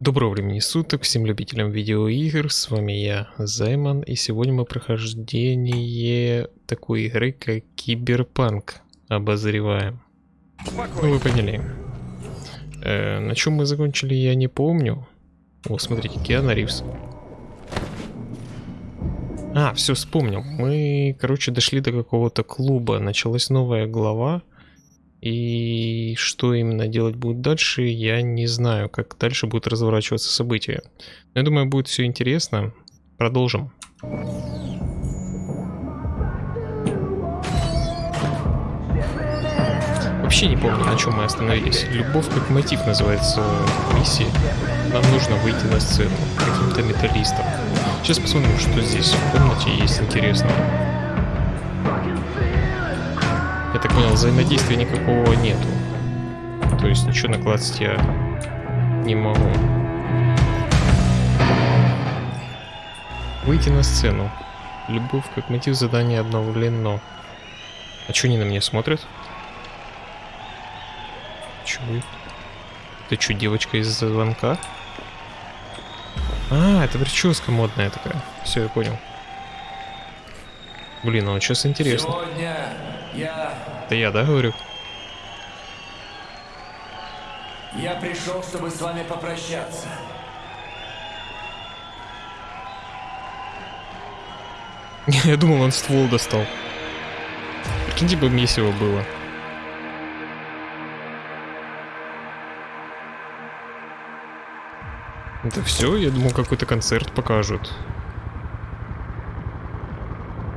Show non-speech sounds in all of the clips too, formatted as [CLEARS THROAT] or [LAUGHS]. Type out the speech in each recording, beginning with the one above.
Доброго времени суток всем любителям видеоигр, с вами я, Займан, и сегодня мы прохождение такой игры, как Киберпанк обозреваем. Ну вы поняли. Э, на чем мы закончили, я не помню. О, смотрите, Киана Ривз. А, все, вспомнил. Мы, короче, дошли до какого-то клуба, началась новая глава. И что именно делать будет дальше, я не знаю, как дальше будут разворачиваться события. Но я думаю, будет все интересно. Продолжим. Вообще не помню, на чем мы остановились. Любовь как мотив называется миссии. Нам нужно выйти на сцену каким-то металлистом. Сейчас посмотрим, что здесь в комнате есть интересного. Я так понял, взаимодействия никакого нету. То есть ничего накласть я не могу. Выйти на сцену. Любовь как мотив задания обновлено. А что они на меня смотрят? Вы? Ты что, девочка из звонка? А, это прическа модная такая. Все, я понял. Блин, ну сейчас интересно. Сегодня я... Это я, да, говорю? Я пришел, чтобы с вами попрощаться. [LAUGHS] Я думал, он ствол достал. Прикиньте бы месиво было. Это все? Я думал, какой-то концерт покажут.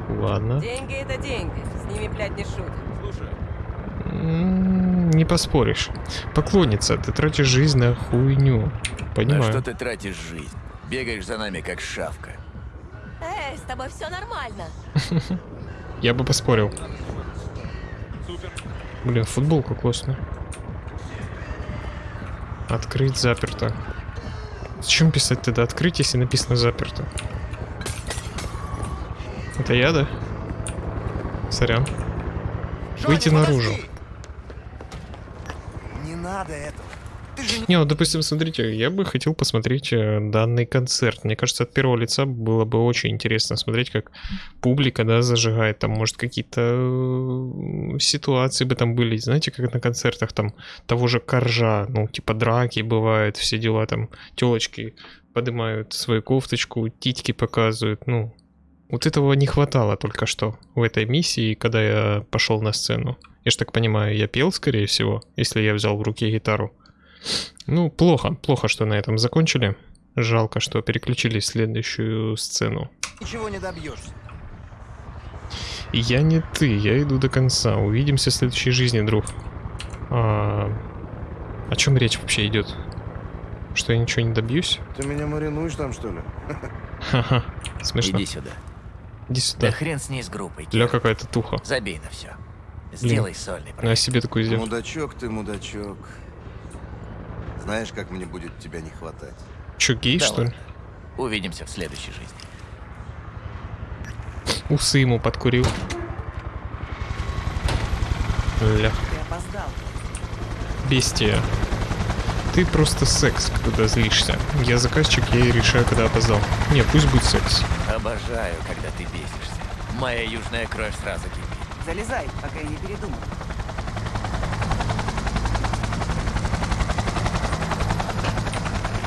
Ладно. Деньги это деньги, с ними, блядь, не шутят. М, Не поспоришь. Поклонница, ты тратишь жизнь на хуйню. На Понимаю. что ты тратишь жизнь? Бегаешь за нами, как шавка. Эй, с тобой все нормально. [LAUGHS] Я бы поспорил. Блин, футболка классная. Открыть заперто. Зачем писать тогда открыть, если написано заперто? Это я, да? Сорян. Выйти наружу. Не надо этого. Не, вот, допустим, смотрите, я бы хотел посмотреть э, данный концерт. Мне кажется, от первого лица было бы очень интересно смотреть, как публика, да, зажигает. Там, может, какие-то ситуации бы там были. Знаете, как на концертах там того же Коржа, ну, типа драки бывают, все дела там, телочки поднимают свою кофточку, титьки показывают, ну. Вот этого не хватало только что в этой миссии, когда я пошел на сцену. Я ж так понимаю, я пел, скорее всего, если я взял в руки гитару. Ну, плохо, плохо, что на этом закончили. Жалко, что переключились в следующую сцену. ничего не добьешься. Я не ты, я иду до конца. Увидимся в следующей жизни, друг. А, о чем речь вообще идет? Что я ничего не добьюсь? Ты меня маринуешь там, что ли? Ха-ха, смешно. Иди сюда. Иди Да сюда. хрен с ней с группой. Ля Кир. какая-то туха. Забей на все. Сделай сольный Ну, я проект. себе такой сделал. Мудачок ты, мудачок. Знаешь, как мне будет тебя не хватать? Че, гей, Да что ли? ладно. Увидимся в следующей жизни. Усы ему подкурил. Ля. Ты опоздал. Бестия. Ты просто секс, когда злишься. Я заказчик, я и решаю, когда опоздал. Не, пусть будет секс. Обожаю, когда ты бесишься. Моя южная кровь сразу кипит. Залезай, пока я не передумал.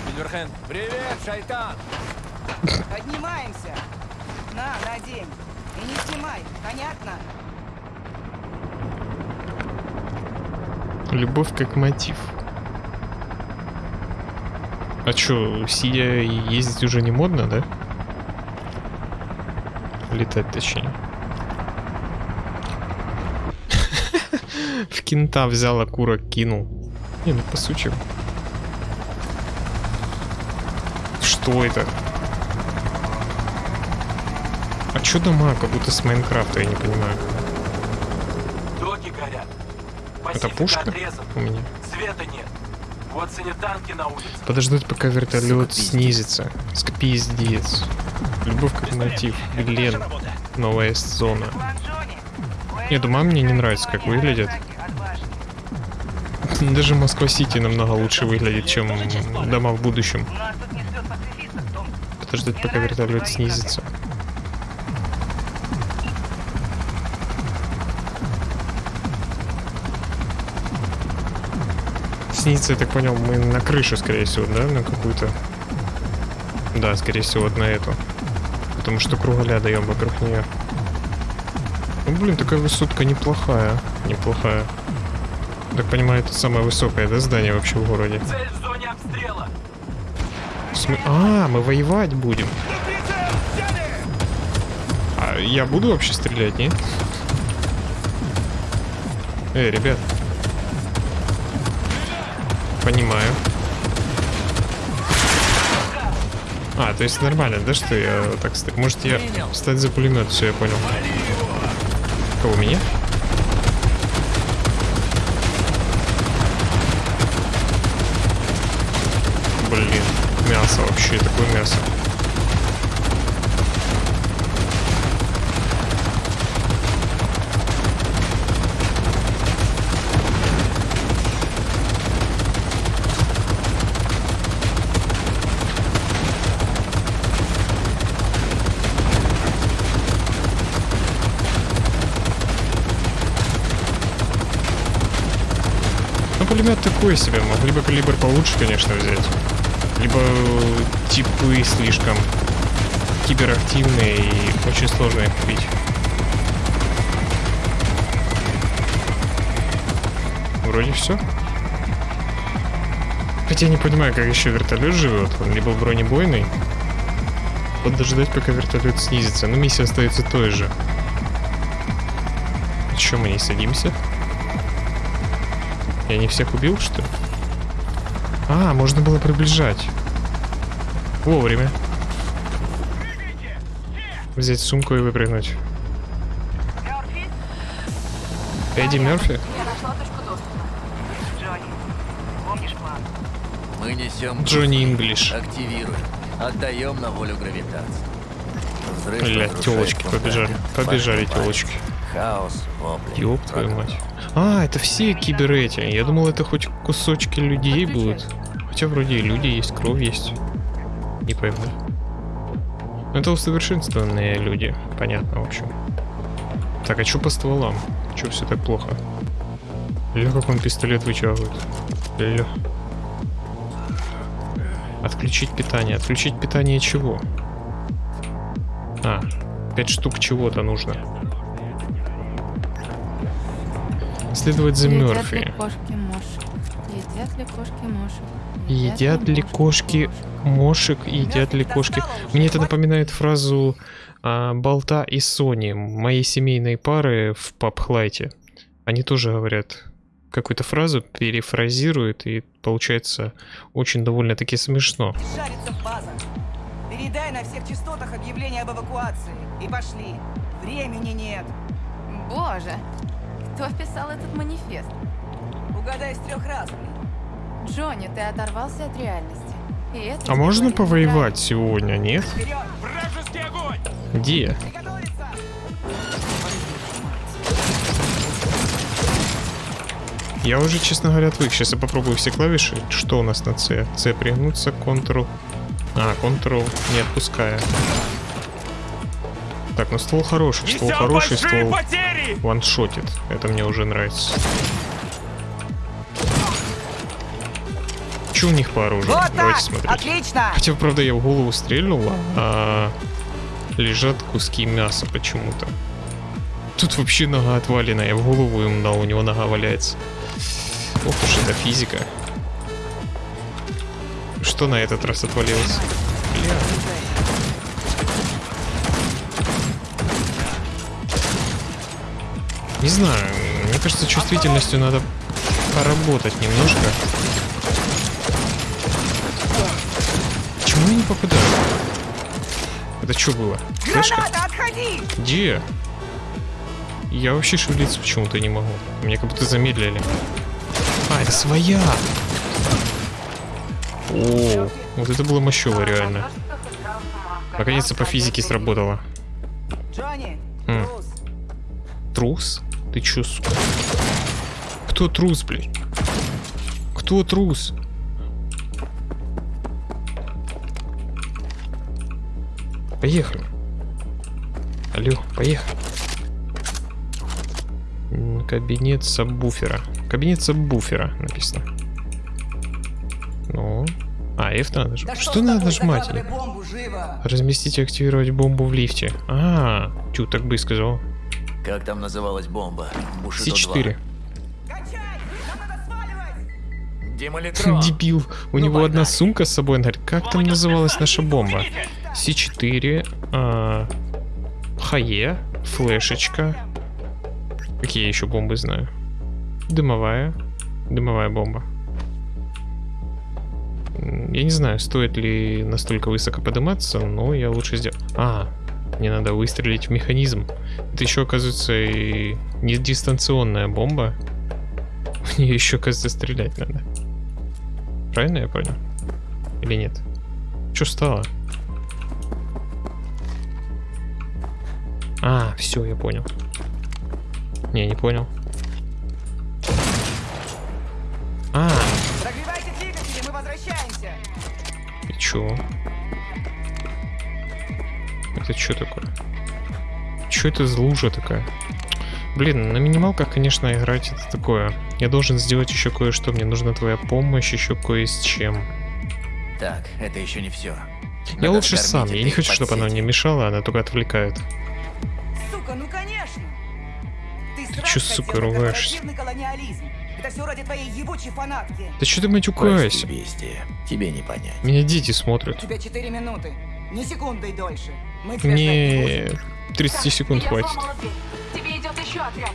Мильверхен, привет, шайтан! Поднимаемся. На, надень. И не снимай, понятно? Любовь как мотив. А чё, сидя и ездить уже не модно, да? Летать точнее. В кента взял, а курок кинул. Не, ну по сути. Что это? А чё дома, как будто с Майнкрафта, я не понимаю. Доки горят. Это пушка отрезан. у меня? Света нет. Вот санитанки на улице. Подождать, пока вертолет снизится. Ск- Пиздец. Любовь как мотив. Глен. Новая зона. Не, дома мне не нравится, как выглядят. Даже Москва-Сити намного лучше выглядит, чем дома в будущем. Подождать, пока вертолет снизится. Снизится, я так понял, мы на крышу, скорее всего, да? На какую-то. Да, скорее всего, на эту. Потому что кругаля даем вокруг нее. Ну, блин, такая высотка неплохая. Неплохая. Так понимаю, это самое высокое, да, здание вообще в городе? Цель в зоне обстрела. В смы- А, мы воевать будем. А я буду вообще стрелять, нет? Эй, ребят. Понимаю. А, то есть нормально, да, что я так стою? Может я встать за пулемет, все, я понял. Кого, меня? Блин, мясо вообще, такое мясо. Ну, пулемет такой себе. Могли бы калибр получше, конечно, взять. Либо э, типы слишком киберактивные и очень сложно их купить. Вроде все. Хотя я не понимаю, как еще вертолет живет. Он либо бронебойный. Подождать, пока вертолет снизится. Но миссия остается той же. Че мы не садимся? Я не всех убил, что ли? А, можно было приближать. Вовремя. Взять сумку и выпрыгнуть. Эдди Мерфи? Мы несем... Джонни Инглиш. Активируем. Отдаем на волю гравитации. Взрыв Бля, телочки побежали. Побежали телочки. Хаос. Ёб твою мать. А, это все кибер эти. Я думал, это хоть кусочки людей будут. Хотя вроде и люди есть, кровь есть. Не пойму. Ну, Это усовершенствованные люди. Понятно, в общем. Так, а что по стволам? Че все так плохо? Ля, как он пистолет вытягивает. Ля. Отключить питание. Отключить питание чего? А, пять штук чего-то нужно. Следовать за Едят ли Мёрфи. кошки мошек? Едят ли кошки мошек? Едят ли кошки мошек? Едят ли кошки? Мне это напоминает фразу а, Болта и Сони, моей семейной пары в пабхлайте. Они тоже говорят какую-то фразу, перефразируют, и получается очень довольно-таки смешно. Передай на всех частотах объявление об эвакуации. И пошли. Времени нет. Боже, кто писал этот манифест? Угадай с трех раз. Джонни, ты оторвался от реальности. И это А можно повоевать сегодня, нет? Вперед! Вражеский огонь! Где? Приготовиться! Я уже, честно говоря, отвык. Сейчас я попробую все клавиши. Что у нас на C? C пригнуться, Ctrl. А, Ctrl не отпуская. Так, ну ствол хороший, ствол Несем хороший, ствол потери! ваншотит. Это мне уже нравится. Че у них по оружию? Вот Давайте так! смотреть. Отлично! Хотя, правда, я в голову стрельнула, а лежат куски мяса почему-то. Тут вообще нога отвалена, я в голову им дал, у него нога валяется. Ох уж эта физика. Что на этот раз отвалилось? Бля. Не знаю, мне кажется, чувствительностью надо поработать немножко. Почему я не попадаю? Это что было? Флешка? Граната, отходи! Где? Я вообще шевелиться почему-то не могу. Меня как будто замедлили. А, это своя! О, вот это было мощево реально. Наконец-то по физике сработало. Джонни, М. трус. Ты чё, сука? Кто трус, блин? Кто трус? Поехали. Алло, поехали. Кабинет сабвуфера. Кабинет сабвуфера написано. Ну. А, F надо нажимать. Да что с надо нажимать? Бомбу, живо! Разместить и активировать бомбу в лифте. А, тю, так бы и сказал. Как там называлась бомба? Бушидо С4. Качай! Нам надо сваливать! 2. Демолитрон. [LAUGHS] Дебил. У Ну, него одна сумка с собой. Он говорит, как там называлась наша бомба? С4, а, Хае, флешечка. Какие я еще бомбы знаю? Дымовая. Дымовая бомба. Я не знаю, стоит ли настолько высоко подниматься, но я лучше сделаю. А, мне надо выстрелить в механизм. Это еще, оказывается, и не дистанционная бомба. В нее еще, оказывается, стрелять надо. Правильно я понял? Или нет? Что стало? А, все, я понял. Не, не понял. А, Прогревайте двигатели, мы возвращаемся! и чё? Это что такое? Что это за лужа такая? Блин, на минималках, конечно, играть это такое. Я должен сделать еще кое-что. Мне нужна твоя помощь еще кое с чем. Так, это еще не все. Я лучше сам. Я не хочу, чтобы она мне мешала, она только отвлекает. Сука, ну конечно! Ты чё, хотел сука, ругаешься? Это все ради твоей ебучей фанатки. Да что ты матюкаешься? Тебе не понять. Меня дети У смотрят. тебя 4 минуты. Ни секунды дольше. Мне будем. 30 секунд хватит. сломала дверь. Тебе идет еще отряд.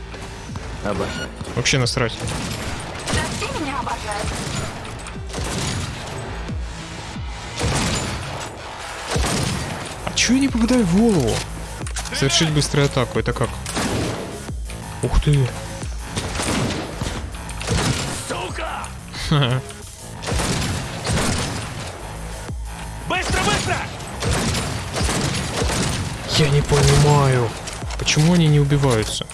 Обожаю. Вообще насрать. Да все меня обожают. А чё я не попадаю в голову? Совершить быструю атаку, это как? Ух ты. Сука! Понимаю, почему они не убиваются?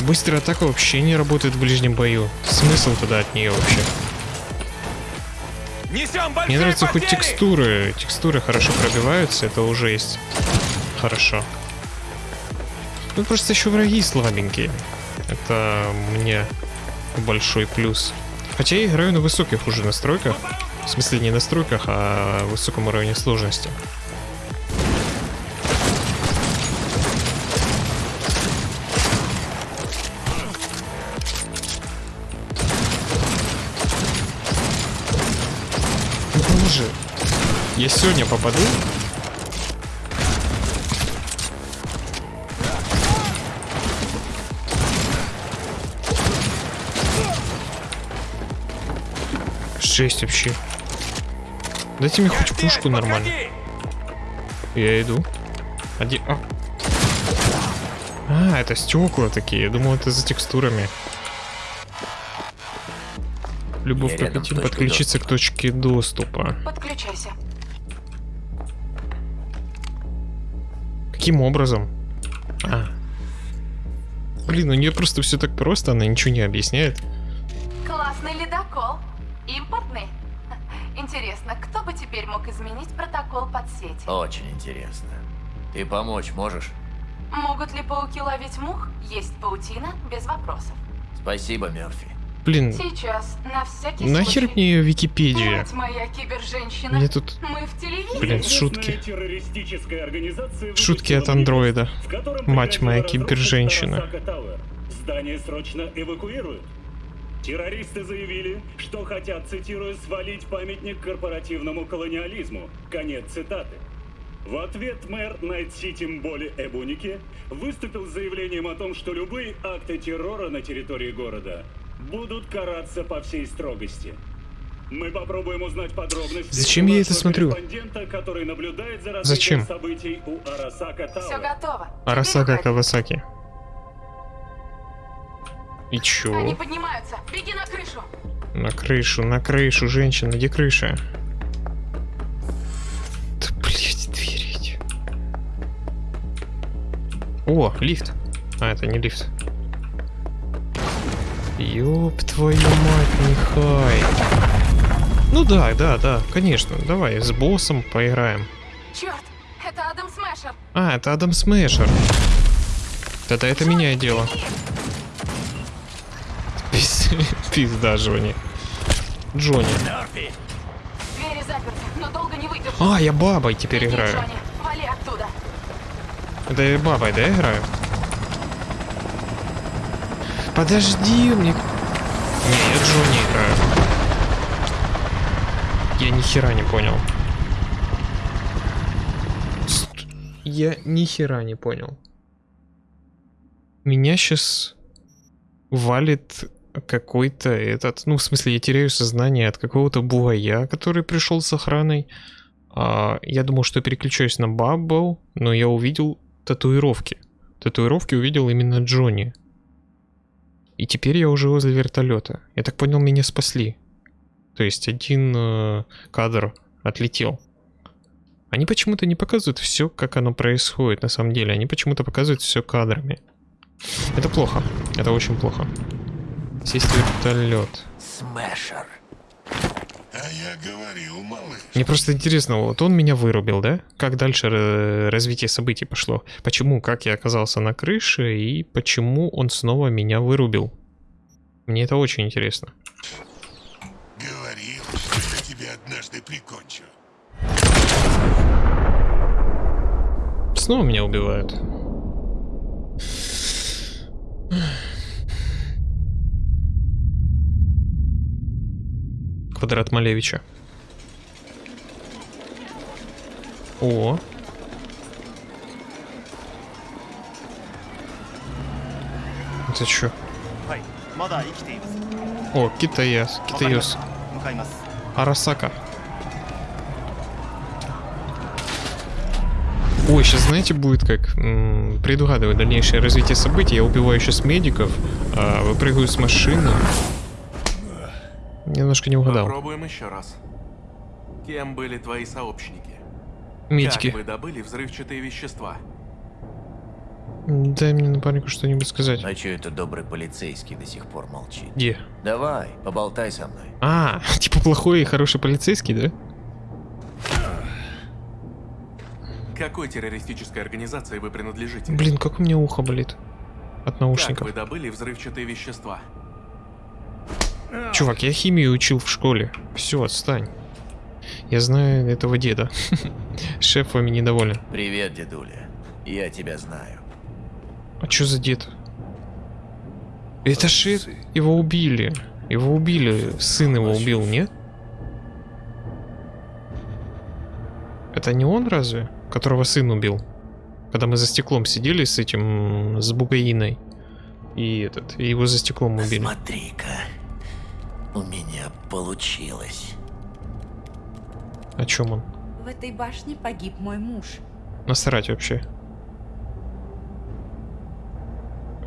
Быстрая атака вообще не работает в ближнем бою. Смысл тогда от нее вообще? Мне нравятся хоть потери! текстуры. Текстуры хорошо пробиваются, это уже есть. Хорошо. Ну просто еще враги слабенькие. Это мне большой плюс. Хотя я играю на высоких уже настройках. В смысле не настройках, а высоком уровне сложности. Боже, я сегодня попаду? Жесть вообще. Дайте мне хоть пушку нормально. Я иду. Оди... А. А, это стекла такие. Я думал, это за текстурами. Любовь Прокатиль точкой подключиться к точке доступа. Подключайся. Каким образом? А. Блин, у нее просто все так просто, она ничего не объясняет. Классный ледокол. Импортный. [LAUGHS] Интересно, кто бы теперь мог изменить протокол подсети? Очень интересно. Ты помочь можешь? Могут ли пауки ловить мух? Есть паутина, без вопросов. Спасибо, Мерфи. Блин, Сейчас, на всякий нахер случай. мне ее Википедия? Мать моя киберженщина. Мне тут, Мы в телевизоре. блин, шутки. Шутки от андроида. Мать моя киберженщина. Здание срочно эвакуируют. Террористы заявили, что хотят, цитирую, свалить памятник корпоративному колониализму. Конец цитаты. В ответ мэр Найт-Сити Мболи Эбуники выступил с заявлением о том, что любые акты террора на территории города будут караться по всей строгости. Мы попробуем узнать подробности. Зачем я это смотрю? корреспондента, который наблюдает за Зачем? событий у Арасака Все готово. Арасака. Кавасаки. И чё? Они поднимаются. Беги на крышу. На крышу, на крышу, женщина, где крыша? Да, блядь, двери эти. О, лифт. А, это не лифт. Ёб твою мать, Михай. Ну да, да, да, конечно. Давай с боссом поиграем. Черт, это Адам Смешер. А, это Адам Смешер. Тогда это меняет дело. Беги! Не выдержу. А, я бабой теперь играю. Джонни. Это я бабой, да, играю? Подожди, мне... Не, я Джонни играю. Я ни хера не понял. Ст- Я ни хера не понял. Меня сейчас валит какой-то этот... Ну, в смысле, я теряю сознание от какого-то бугая, который пришел с охраной. А, я думал, что переключаюсь на Баббл, но я увидел татуировки. Татуировки увидел именно Джонни. И теперь я уже возле вертолета. Я так понял, меня спасли. То есть один э, кадр отлетел. Они почему-то не показывают все, как оно происходит на самом деле. Они почему-то показывают все кадрами. Это плохо. Это очень плохо. Сесть в вертолет. Смешер. А я говорил, малыш. Мне просто интересно, вот он меня вырубил, да? Как дальше э, развитие событий пошло? Почему, как я оказался на крыше и почему он снова меня вырубил? Мне это очень интересно. Говорил, что я тебя однажды прикончу. Снова меня убивают. Квадрат Малевича. О. Это что? О, китаяс, китаяс. Арасака. Ой, сейчас знаете, будет как предугадывать дальнейшее развитие событий. Я убиваю сейчас медиков, э, выпрыгиваю с машины. Немножко не угадал. Попробуем еще раз. Кем были твои сообщники? Медики. Как вы добыли взрывчатые вещества? Дай мне напарнику что-нибудь сказать. А чё это добрый полицейский до сих пор молчит? Где? Давай, поболтай со мной. А, [LAUGHS] типа плохой и хороший полицейский, да? Какой террористической организации вы принадлежите? Блин, как у меня ухо болит. От Как наушников. вы добыли взрывчатые вещества? Чувак, я химию учил в школе. Все, отстань. Я знаю этого деда. [LAUGHS] Шеф вами недоволен. Привет, дедуля. Я тебя знаю. А что за дед? Это же его убили. Его убили. Сын его убил, нет? Это не он разве? Которого сын убил? Когда мы за стеклом сидели с этим, с Бугаиной. И этот, и его за стеклом убили. Смотри-ка. У меня получилось. О чем он? В этой башне погиб мой муж. Насрать вообще.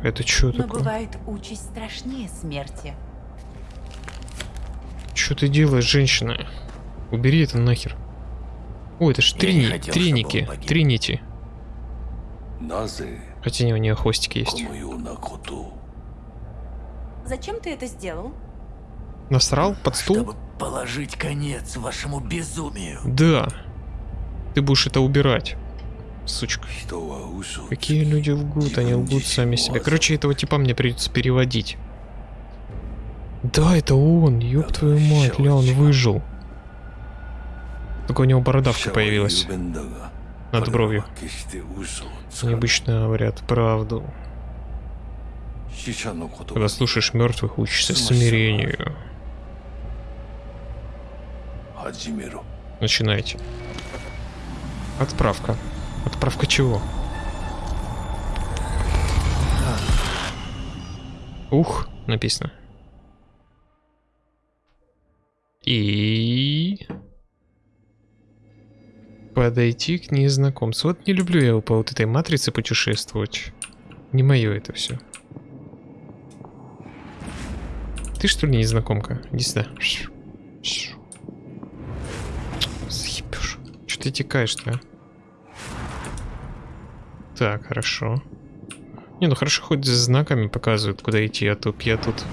Это что такое? Бывает участь страшнее смерти. Что ты делаешь, женщина? Убери это нахер. О, это ж трини... хотел, триники. Тринити. Хотя у нее хвостики есть. Зачем ты это сделал? Насрал под стул? Чтобы положить конец вашему безумию. Да. Ты будешь это убирать. Сучка. Какие люди лгут, они лгут сами себе. Короче, этого типа мне придется переводить. Да, это он, ёб твою мать, ля, он выжил. Только у него бородавка появилась. Над бровью. Необычно говорят правду. Когда слушаешь мертвых, учишься смирению. Начинайте. Отправка. Отправка чего? Ух, написано. И... Подойти к незнакомцу. Вот не люблю я по вот этой матрице путешествовать. Не мое это все. Ты что ли незнакомка? Не сюда. Ты текаешь-то, а? Так, хорошо. Не, ну хорошо, хоть знаками показывают, куда идти, а то я тут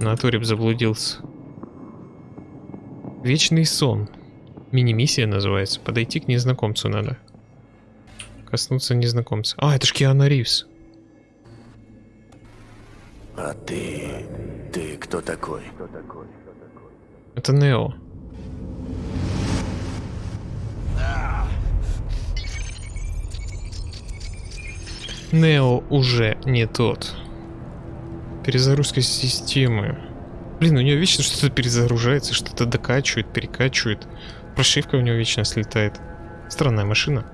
на туре заблудился. Вечный сон. Мини-миссия называется. Подойти к незнакомцу надо. Коснуться незнакомца. А, это ж Киану Ривз. А ты... Ты кто такой? Это Нео. Нео уже не тот. Перезагрузка системы. Блин, у него вечно что-то перезагружается, что-то докачивает, перекачивает. Прошивка у него вечно слетает. Странная машина.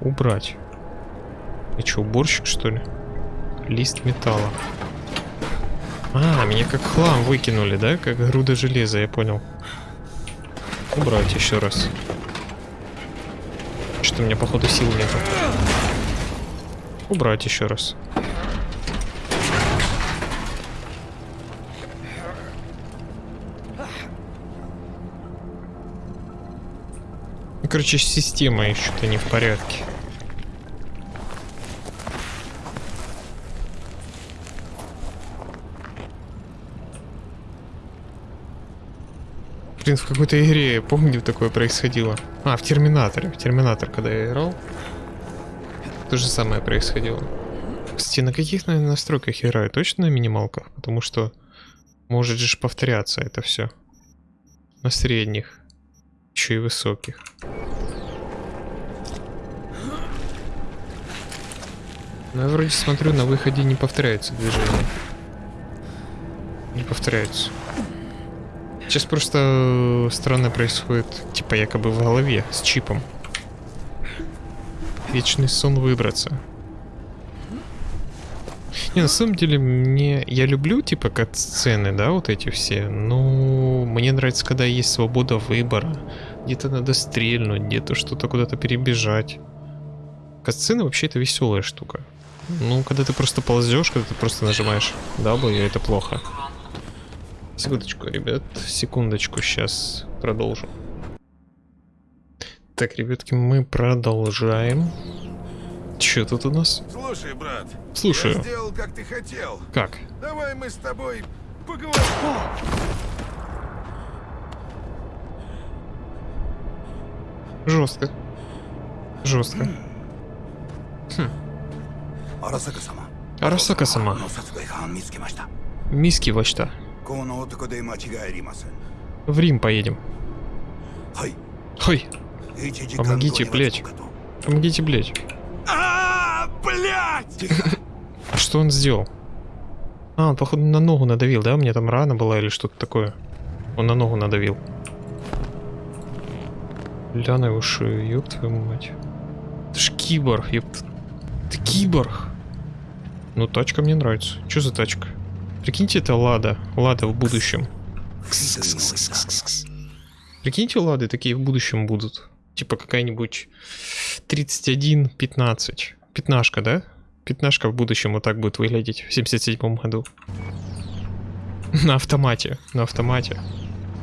Убрать. И что, уборщик что ли? Лист металла. А, меня как хлам выкинули, да? Как груда железа, я понял. Убрать еще раз. Что у меня, походу, сил нету. Убрать еще раз. Ну, Короче, система еще то не в порядке. Блин, в какой-то игре, помню, такое происходило. А, в Терминаторе. В Терминатор, когда я играл. То же самое происходило. Кстати, на каких, наверное, настройках играю? Точно на минималках? Потому что может же повторяться это все. На средних. Еще и высоких. Ну, я вроде смотрю, на выходе не повторяется движение. Не повторяется. Сейчас просто странно происходит, типа якобы в голове, с чипом. Вечный сон выбраться. Не, на самом деле, мне... Я люблю, типа, кат-сцены, да, вот эти все. Но мне нравится, когда есть свобода выбора. Где-то надо стрельнуть, где-то что-то куда-то перебежать. Кат-сцены вообще это веселая штука. Ну, когда ты просто ползешь, когда ты просто нажимаешь W, это плохо. Секундочку, ребят, секундочку, сейчас продолжим. Так, ребятки, мы продолжаем. Че тут у нас? Слушай, брат. Слушаю. Я сделал, как ты хотел. Как? Давай мы с тобой поговорим. Жестко. Жестко. Хм. Арасака сама. Миски во что? В Рим поедем. Хой. Хой. Помогите, блять! Помогите, блять! А, блядь! [LAUGHS] А что он сделал? А, он, походу, на ногу надавил, да? У меня там рана была или что-то такое. Он на ногу надавил. Ляна уж, ёб твою мать. Ты ж киборг, ёб... Ты киборг! Ну, тачка мне нравится. Чё за тачка? Прикиньте, это Лада. Лада в будущем. Прикиньте, Лады такие в будущем будут. Типа какая-нибудь 31-15. Пятнашка, да? Пятнашка в будущем вот так будет выглядеть в 77 году. На автомате. На автомате.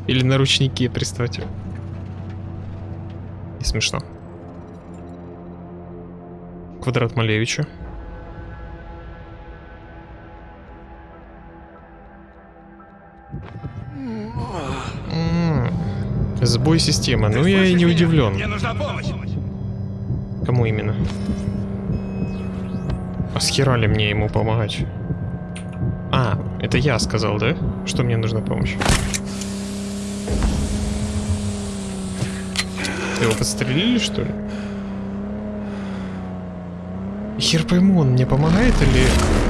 Или на ручнике, представьте. Не смешно. Квадрат Малевича. Сбой системы. Ну я и не удивлен. Мне нужна помощь. Кому именно? А с хера ли мне ему помогать? А, это я сказал, да? Что мне нужна помощь? Ты его подстрелили, что ли? Хер пойму, он мне помогает или...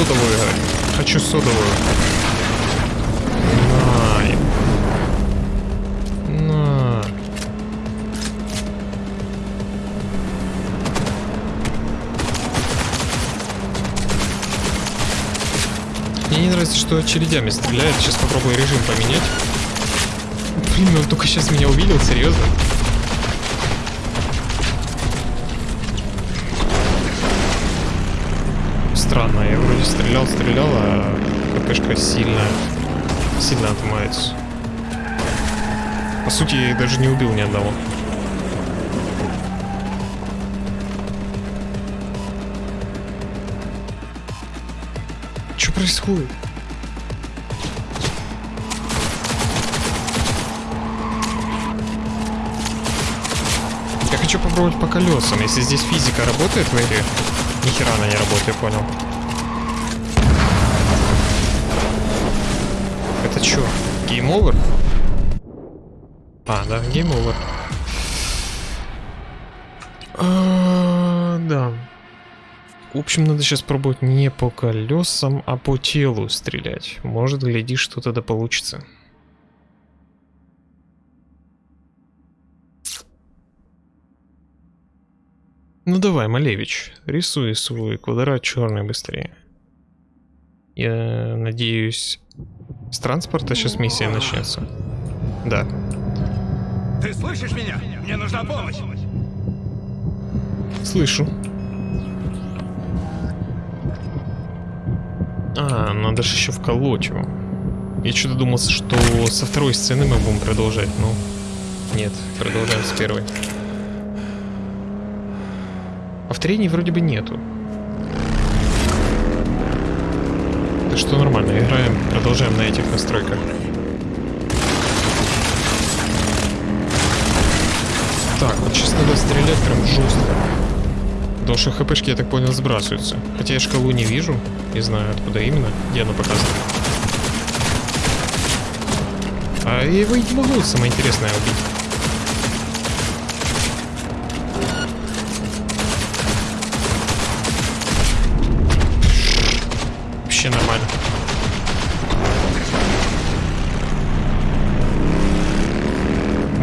Содовую играть. Хочу содовую. На. На. Мне не нравится, что очередями стреляет. Сейчас попробую режим поменять. Блин, он только сейчас меня увидел, серьезно? странно. Я вроде стрелял, стрелял, а КПшка сильно, сильно отмается. По сути, я их даже не убил ни одного. Что происходит? Я хочу попробовать по колесам. Если здесь физика работает в игре, ни хера она не работает, я понял. Это что? Game over? А, да, over. А, да. В общем, надо сейчас пробовать не по колесам, а по телу стрелять. Может, гляди, что-то да получится. Ну давай, Малевич, рисуй свой квадрат черный быстрее. Я надеюсь, с транспорта сейчас миссия начнется. Да. Ты слышишь меня? Мне нужна помощь. Слышу. А, надо же еще вколоть его. Я что-то думал, что со второй сцены мы будем продолжать, но... Нет, продолжаем с первой. Повторений вроде бы нету. Так что нормально, играем, продолжаем на этих настройках. Так, вот сейчас надо стрелять прям жестко. Потому что хпшки, я так понял, сбрасываются. Хотя я шкалу не вижу, не знаю откуда именно, где она показана. А его не могу, самое интересное, убить.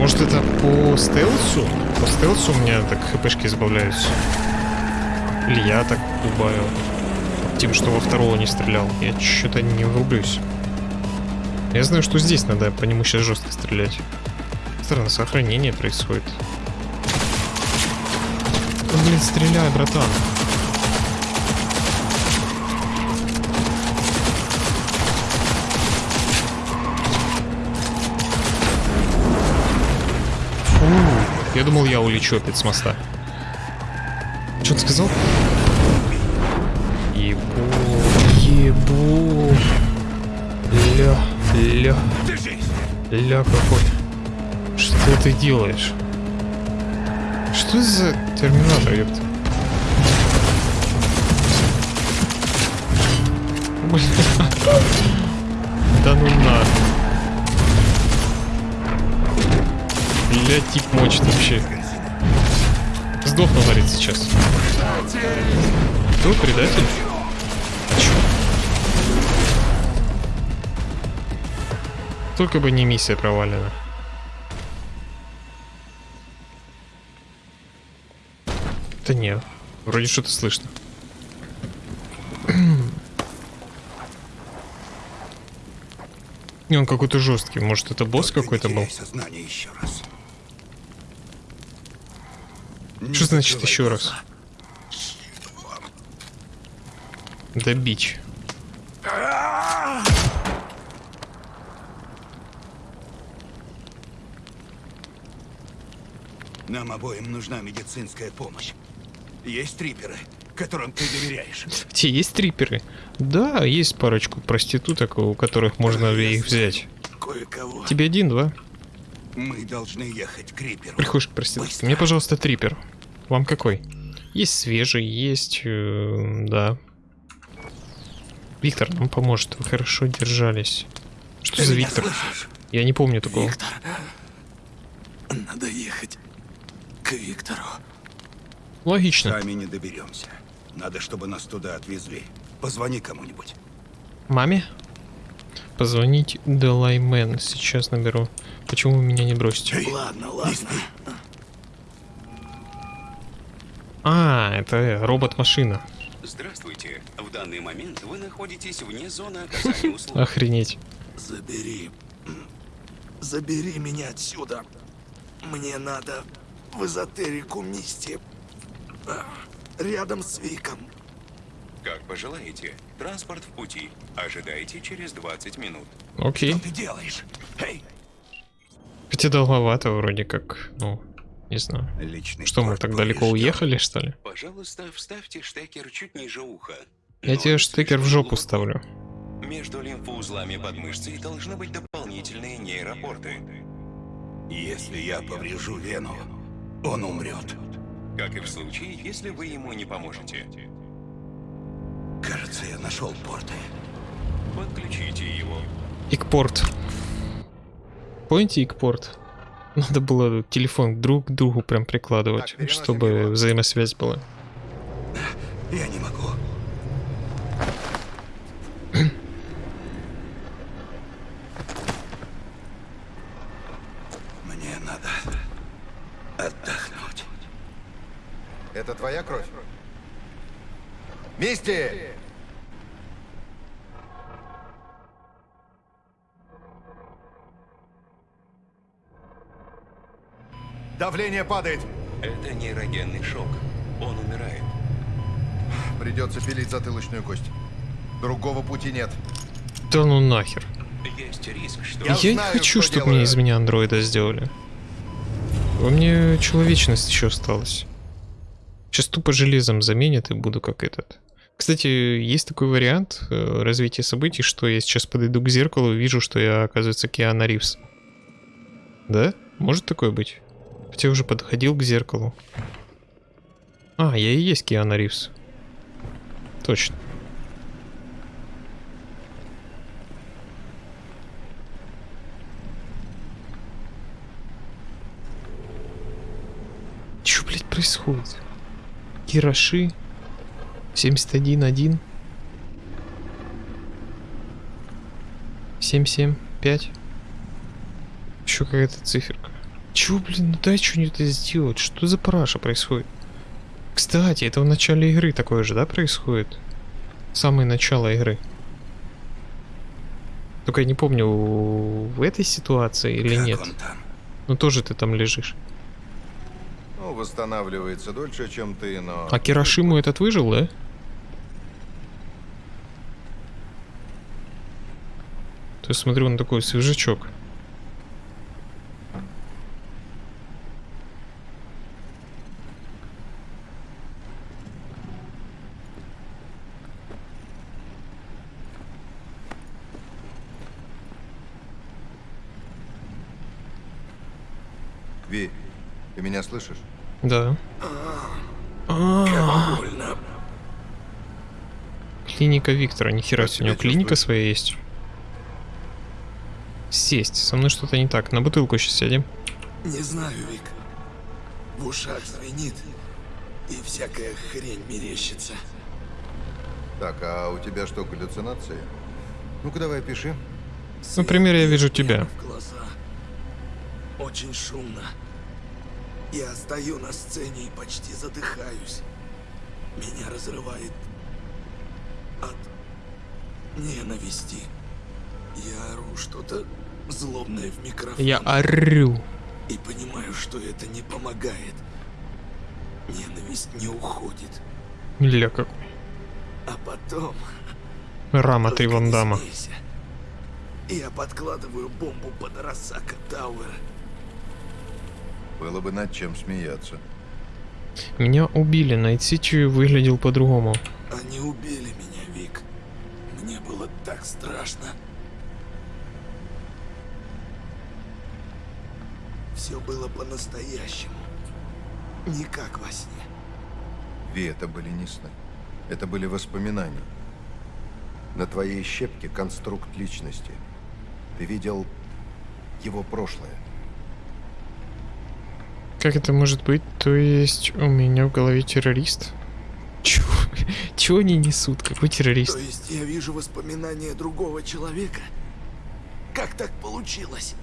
Может это по стелсу? По стелсу у меня так хпшки избавляются. Или я так убавил. Тем, что во второго не стрелял. Я что-то не врублюсь. Я знаю, что здесь надо по нему сейчас жестко стрелять. Странно, сохранение происходит. Ну, блин, стреляй, братан. Я думал, я улечу опять с моста. Что ты сказал? Ебу, ебу. Ля, ля. Ля какой. Что ты делаешь? Что за терминатор, ёпта? [LAUGHS] Да ну на. Бля, тип мочит вообще. Сдохну, говорит, сейчас. Кто предатель? Чё? Только бы не миссия провалена. Да нет, вроде что-то слышно. [CLEARS THROAT] Не, он какой-то жесткий. Может, это босс какой-то был? Сознание еще раз. Что значит еще раз? Да бич. Нам обоим нужна медицинская помощь. Есть триперы, которым ты доверяешь. Те есть триперы? Да, есть парочку проституток, у которых можно их взять. Тебе один, два? Мы должны ехать к Риперу. Приходишь к проститутке. Мне, пожалуйста, трипер. Вам какой? Есть свежий, есть... э, да. Виктор нам поможет. Вы хорошо держались. Что Ты за Виктор? слышишь? Я не помню такого. Виктор. Надо ехать к Виктору. Логично. Сами не доберемся. Надо, чтобы нас туда отвезли. Позвони кому-нибудь. Маме? Позвонить Делаймен. Сейчас наберу. Почему вы меня не бросите? Ладно, ладно. А, это робот-машина. Здравствуйте. В данный момент вы находитесь вне зоны [LAUGHS] оказания услуг. Охренеть. Забери. Забери меня отсюда. Мне надо в эзотерику Мисти. А, Рядом с Виком. Как пожелаете. Транспорт в пути. Ожидайте через 20 минут. Окей. Что ты делаешь? Эй! Хотя долговато вроде как. Ну, не знаю. Личный Что, мы так далеко уехали, что ли? Пожалуйста, вставьте штекер чуть ниже уха. Я тебе штекер в жопу ставлю. Между лимфоузлами под мышцей должны быть дополнительные нейропорты. Если я поврежу вену, он умрет. Как и в случае, если вы ему не поможете. Кажется, я нашел порты. Подключите его. Икпорт. Помните икпорт? Надо было телефон друг к другу прям прикладывать, чтобы взаимосвязь была. Я не могу. Мне надо отдохнуть. Это твоя кровь? Мисти! Давление падает. Это нейрогенный шок. Он умирает. Придется пилить затылочную кость. Другого пути нет. Да ну нахер. Есть риск, что... Я, не знаю, хочу, что чтобы делаю. мне из меня андроида сделали. Во мне человечность еще осталась. Сейчас тупо железом заменят и буду как этот. Кстати, есть такой вариант э, развития событий, что я сейчас подойду к зеркалу и вижу, что я, оказывается, Киана Ривз. Да? Может такое быть? Хотя уже подходил к зеркалу. А, я и есть Киана Ривз. Точно. Чё, блядь, происходит? Кираши 71-1 775 Еще какая-то циферка. Чё, блин, ну дай что-нибудь сделать. Что за параша происходит? Кстати, это в начале игры такое же, да, происходит? Самое начало игры. Только я не помню, в этой ситуации или Как нет. Ну тоже ты там лежишь. Ну, восстанавливается дольше, чем ты, но... А Кирашиму этот выжил, да? То есть смотрю, он такой свежачок. Ви, ты меня слышишь? Да. А, Больно. Клиника Виктора, нихера себе, у него клиника своя есть. Сесть, со мной что-то не так. На бутылку сейчас сядем. Не знаю, Вик. В ушах звенит, и всякая хрень мерещится. Так, а у тебя что, галлюцинации? Ну-ка давай пиши. Например, я вижу тебя. бьет в глаза. Очень шумно. Я стою на сцене и почти задыхаюсь. Меня разрывает от ненависти. Я ору что-то злобное в микрофон. Я орю. И понимаю, что это не помогает. Ненависть не уходит. Ля как. А потом... Рама не Вандама. Я подкладываю бомбу под Арасака Тауэр. Было бы над чем смеяться. Меня убили, Найт Сити выглядел по-другому. Они убили меня, Вик. Мне было так страшно. Все было по-настоящему. Не как во сне. Ви, это были не сны. Это были воспоминания. На твоей щепке конструкт личности. Ты видел его прошлое. Как это может быть? То есть у меня в голове террорист? Чего? Чего они несут? Какой террорист? То есть я вижу воспоминания другого человека? Как так получилось?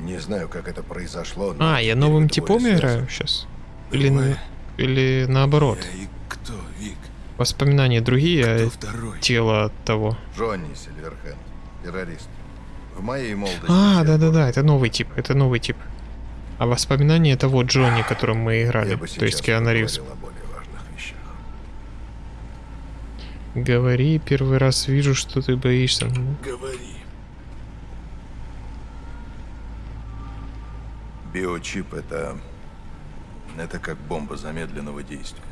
Не знаю, как это произошло, но... А, я новым типом играю сейчас? Или, на- или наоборот? И кто, Вик? Воспоминания другие, а второй? тело того. Джонни Сильверхенд, террорист. В моей молодости... А, да-да-да, это новый тип, это новый тип. А воспоминания это вот Джонни, которым мы играли, то есть Киану Ривз. Говори, первый раз вижу, что ты боишься. Ну, Говори. Биочип — это... Это как бомба замедленного действия.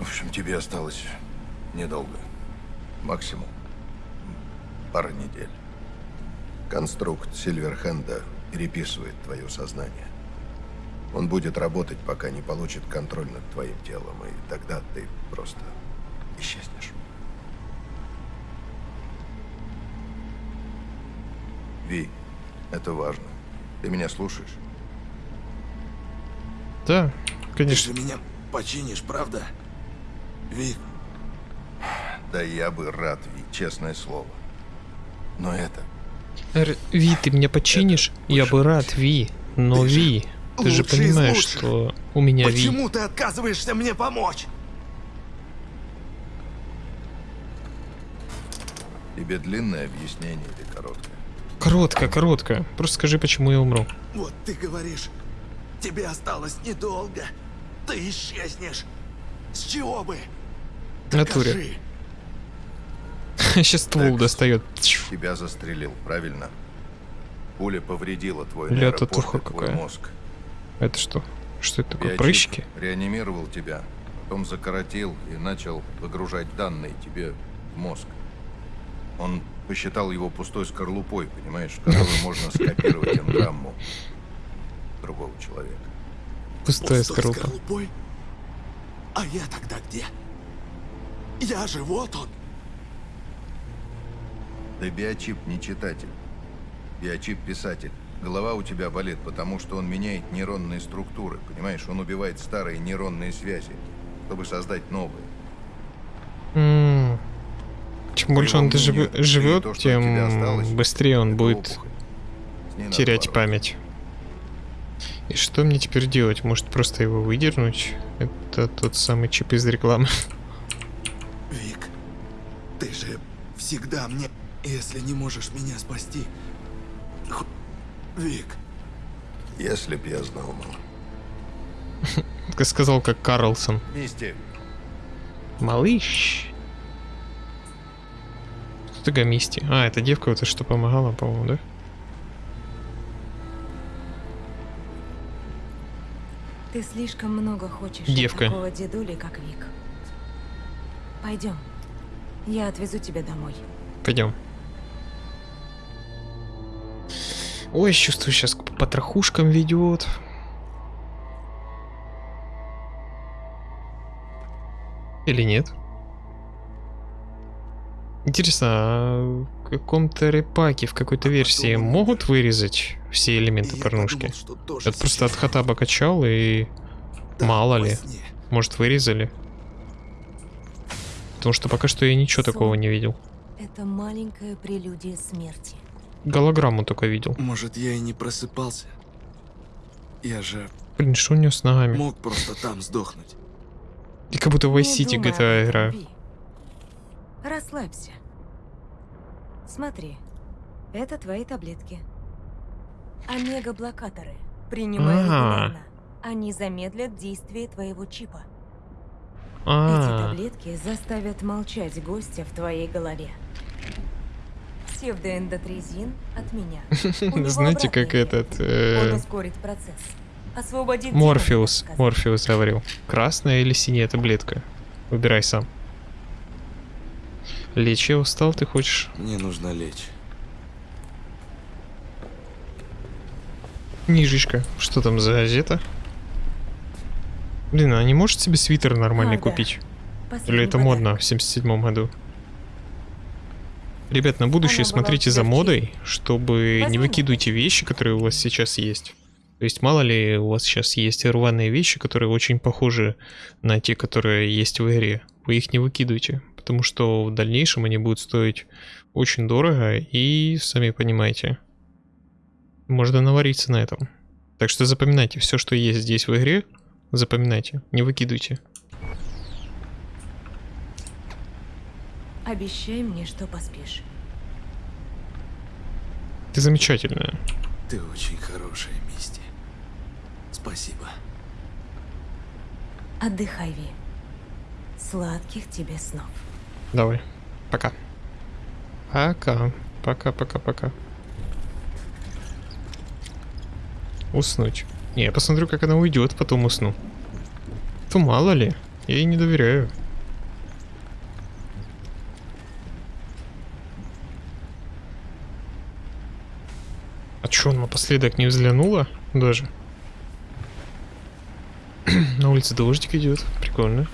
В общем, тебе осталось недолго. Максимум. Пара недель. Конструкт Сильверхенда переписывает твое сознание. Он будет работать, пока не получит контроль над твоим телом, и тогда ты просто исчезнешь. Ви, это важно. Ты меня слушаешь? Да, конечно. Ты же меня починишь, правда? Ви. Да я бы рад, Ви, честное слово. Но это... Р Ви, ты меня починишь? Я бы рад, Ви. Но ты Ви, ты же понимаешь, что у меня Почему Ви. Почему ты отказываешься мне помочь? Тебе длинное объяснение или короткое? Короткое, короткое. Просто скажи, почему я умру. Вот ты говоришь, тебе осталось недолго. Ты исчезнешь. С чего бы? Натуре. Сейчас ствол достает. Тебя застрелил, правильно? Пуля повредила твой Ля, татуха какая. мозг. Это что? Что это такое? Прыщики? реанимировал тебя, потом закоротил и начал выгружать данные тебе в мозг. Он посчитал его пустой скорлупой, понимаешь, в которую можно скопировать энграмму другого человека. Пустая Пустой скорлупа. скорлупой? А я тогда где? Я же вот он. Да биочип не читатель. Биочип писатель. Голова у тебя болит, потому что он меняет нейронные структуры, понимаешь? Он убивает старые нейронные связи, чтобы создать новые. М. Чем больше он мнению, ты живет, то, тебя осталось, тем быстрее он будет терять память. И что мне теперь делать? Может просто его выдернуть? Это тот самый чип из рекламы. Вик, ты же всегда мне... Если не можешь меня спасти... х- Вик, Если б я знал, мало. Как [LAUGHS] сказал, как Карлсон. Мисти, Малыш. Что такое Мисти? А, это девка вот что помогала, по-моему, да? Ты слишком много хочешь Девка. такого дедули, как Вик. Пойдем. Я отвезу тебя домой. Пойдем. Ой, чувствую, сейчас к потрохушкам ведет. Или нет? Интересно, а в каком-то репаке, в какой-то версии могут вырезать все элементы порнушки? Это просто от хатаба качал и... Мало ли. Может вырезали? Потому что пока что я ничего такого не видел. Это маленькая прелюдия смерти. Голограмму только видел. может я и не просыпался? Я же Блин, что у него с ногами? мог просто там сдохнуть. И как будто в Vice Не City GTA играю. Расслабься. Смотри, это твои таблетки. Омега-блокаторы. Принимай А. регулярно. Они замедлят действие твоего чипа. Эти А, таблетки заставят молчать гостя в твоей голове. Псевдоэндотрезин от меня. [LAUGHS] Знаете, как этот... э, Он ускорит процесс. Освободит Морфеус. Морфеус говорил. Красная или синяя таблетка? Выбирай сам. Лечь я устал, ты хочешь? Мне нужно лечь. Книжечка. Что там за газета? Блин, а не может себе свитер нормальный А, да. купить? Последний Или это подарок. модно в 77 году? Ребят, на будущее Она смотрите за модой, чтобы не Возьми выкидывайте вещи, которые у вас сейчас есть. То есть мало ли у вас сейчас есть рваные вещи, которые очень похожи на те, которые есть в игре. Вы их не выкидывайте, потому что в дальнейшем они будут стоить очень дорого и, сами понимаете, можно навариться на этом. Так что запоминайте все, что есть здесь в игре, запоминайте, не выкидывайте. Обещай мне, что поспишь. Ты замечательная. Ты очень хорошая, Мисти. Спасибо. Отдыхай, Ви. Сладких тебе снов. Давай. Пока. Пока. Пока, пока, пока. Уснуть. Не, я посмотрю, как она уйдет, потом усну. То мало ли. Я ей не доверяю. Чё, он напоследок не взглянула даже? [CLEARS THROAT] На улице дождик идет, прикольно.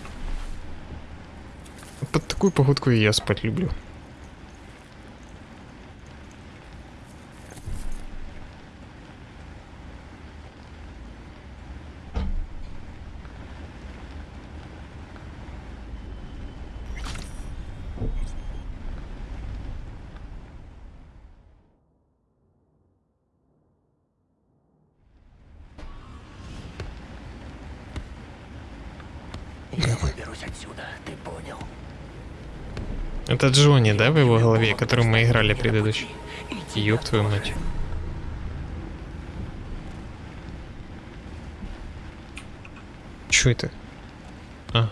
Под такую погодку и я спать люблю. Я выберусь отсюда, ты понял? Это Джонни, да, в его голове, которым мы играли предыдущий? Ёб твою мать. Чё это? А.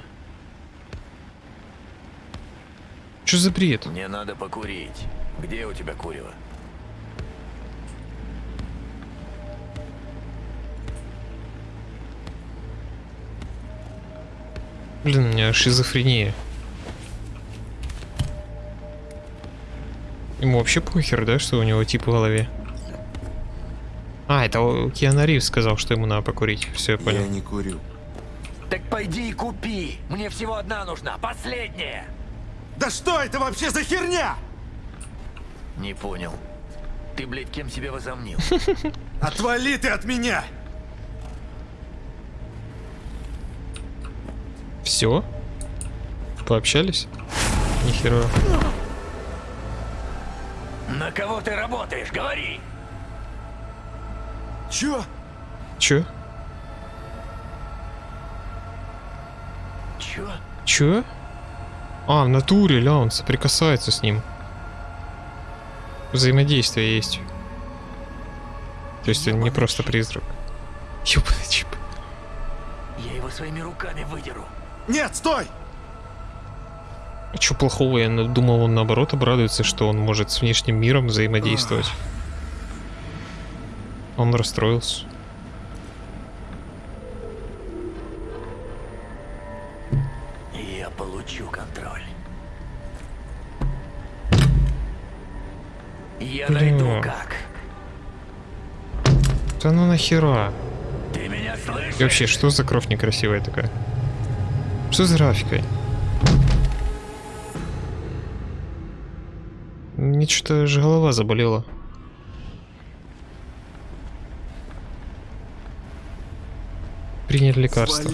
Чё за бред? Мне надо покурить. Где у тебя курево? Блин, у меня шизофрения. Ему вообще похер, да, что у него тип в голове? А, это Киану Ривз сказал, что ему надо покурить. Все, я понял. Я не курю. Так пойди и купи. Мне всего одна нужна, последняя. Да что это вообще за херня? Не понял. Ты, блядь, кем себя возомнил? [LAUGHS] Отвали ты от меня! Все? Пообщались? Нихера. На кого ты работаешь? Говори. Чё? Чё? Чё? Чё? А, в натуре, ля, он соприкасается с ним. Взаимодействие есть. То есть это не просто призрак. Ёбаный чип. Я его своими руками выдеру. Нет, стой! А чё плохого? Я думал, он наоборот обрадуется, что он может с внешним миром взаимодействовать. Он расстроился. Я получу контроль. Я найду Бля. как. Да ну нахера? Ты меня слышишь? И вообще, что за кровь некрасивая такая? Что за графикой? Мне что-то же голова заболела. Приняли лекарство.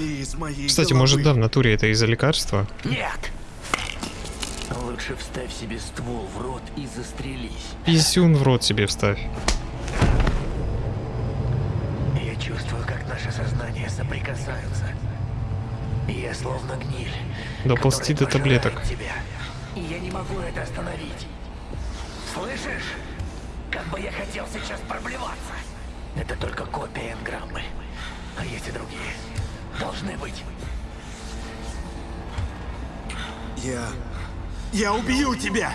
Кстати, головы. может, да, в натуре это из-за лекарства? Нет. Лучше вставь себе ствол в рот и застрелись. Писюн в рот себе вставь. Я чувствую, как наши сознания соприкасаются. Я словно гниль. Доползти до таблеток. Тебя. И я не могу это остановить. Слышишь? Как бы я хотел сейчас проблеваться. Это только копия энграммы. А есть и другие. Должны быть. Я... Я убью тебя!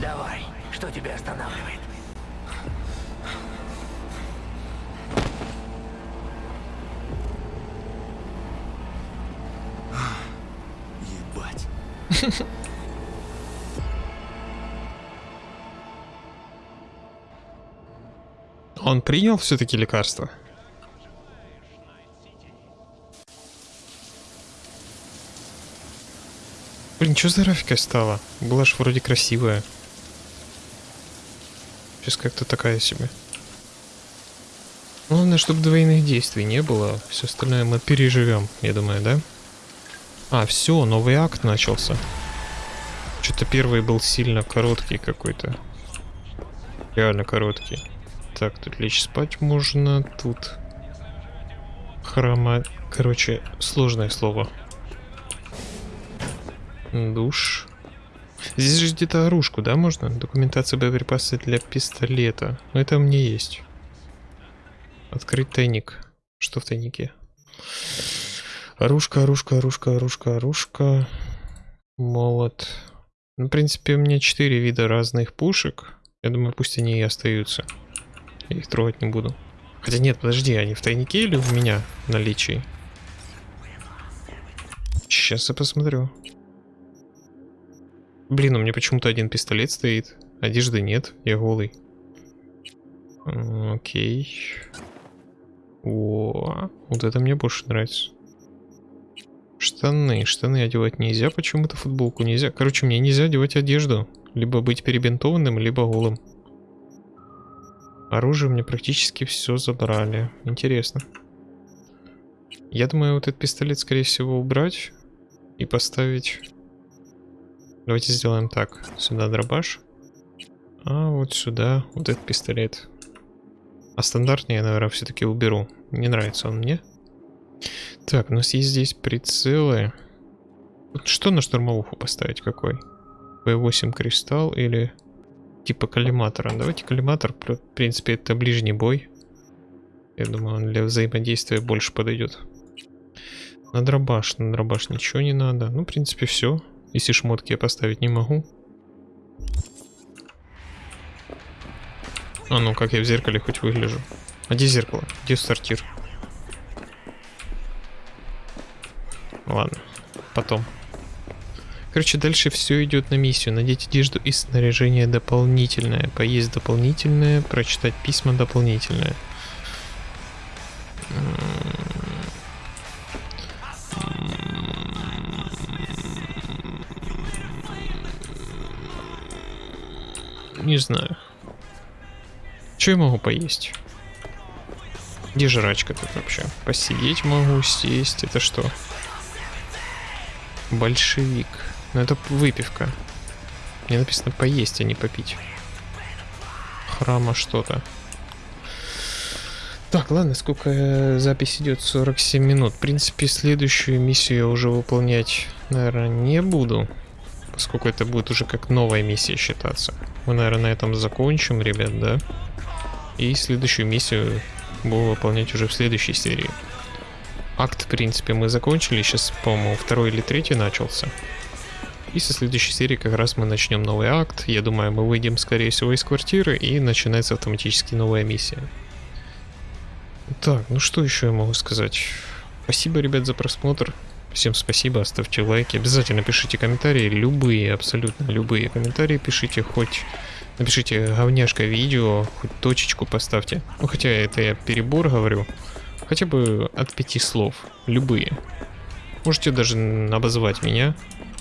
Давай. Что тебя останавливает? Он принял все-таки лекарство? Блин, что за графика стала? Была ж вроде красивая. Сейчас как-то такая себе. Главное, чтобы двойных действий не было. Все остальное мы переживем, я думаю, да? А, все, новый акт начался. Что-то первый был сильно короткий какой-то. Реально короткий. Так, тут лечь спать можно, тут... Храма... Короче, сложное слово. Душ. Здесь же где-то оружку, да, можно? Документация боеприпасы для пистолета. Ну, это у меня есть. Открыть тайник. Что в тайнике? Оружка, оружка, оружка, оружка, оружка. Молот. Ну, в принципе, у меня четыре вида разных пушек. Я думаю, пусть они и остаются. Я их трогать не буду. Хотя нет, подожди, они в тайнике или у меня в наличии? Сейчас я посмотрю. Блин, у меня почему-то один пистолет стоит. Одежды нет, я голый. Окей. О, вот это мне больше нравится. Штаны. Штаны одевать нельзя, почему-то футболку нельзя. Короче, мне нельзя одевать одежду. Либо быть перебинтованным, либо голым. Оружие мне практически все забрали. Интересно. Я думаю, вот этот пистолет, скорее всего, убрать и поставить... Давайте сделаем так. Сюда дробаш. А вот сюда вот этот пистолет. А стандартный я, наверное, все-таки уберу. Не нравится он мне. Так, у нас есть здесь прицелы. Что на штурмовуху поставить? Какой? P8 кристалл или типа коллиматора? Давайте коллиматор. В принципе, это ближний бой. Я думаю, он для взаимодействия больше подойдет. На дробаш. На дробаш ничего не надо. Ну, в принципе, все. Если шмотки я поставить не могу. А ну, как я в зеркале хоть выгляжу. А где зеркало? Где сортир? Ладно, потом. Короче, дальше все идет на миссию. Надеть одежду и снаряжение дополнительное. Поесть дополнительное, прочитать письма дополнительное. Не знаю. Что я могу поесть? Где жрачка тут вообще? Посидеть могу, сесть. Это что? Большевик. Ну это выпивка. Мне написано поесть, а не попить. Храма что-то. Так, ладно, сколько э, запись идет? 47 минут. В принципе, следующую миссию я уже выполнять, наверное, не буду. Поскольку это будет уже как новая миссия считаться. Мы, наверное, на этом закончим, ребят, да? И следующую миссию буду выполнять уже в следующей серии. Акт, в принципе, мы закончили. Сейчас, по-моему, второй или третий начался. И со следующей серии как раз мы начнем новый акт. Я думаю, мы выйдем, скорее всего, из квартиры и начинается автоматически новая миссия. Так, ну что еще я могу сказать? Спасибо, ребят, за просмотр. Всем спасибо, оставьте лайки. Обязательно пишите комментарии, любые, абсолютно любые комментарии пишите, хоть напишите говняшка видео, хоть точечку поставьте. Ну, хотя это я перебор говорю. Хотя бы от пяти слов, любые. Можете даже обозвать меня,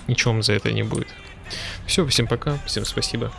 ничего вам за это не будет. Все, всем пока, всем спасибо.